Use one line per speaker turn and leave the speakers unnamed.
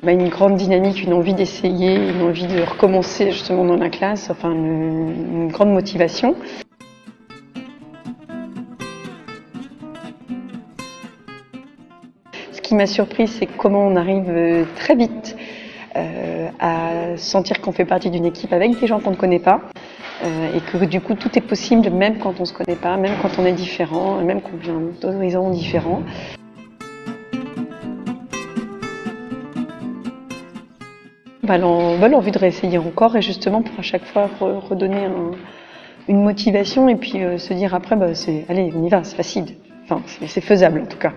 Bah, une grande dynamique, une envie d'essayer, une envie de recommencer justement dans la classe, enfin une, grande motivation. Ce qui m'a surpris, c'est comment on arrive euh, très vite euh, à sentir qu'on fait partie d'une équipe avec des gens qu'on ne connaît pas euh, et que du coup tout est possible même quand on ne se connaît pas, même quand on est différent, même qu'on vient d'horizons différents. Bah, l'envie de réessayer encore et justement pour à chaque fois redonner un, une motivation et puis euh, se dire après bah, c'est allez on y va c'est facile. Enfin c'est faisable en tout cas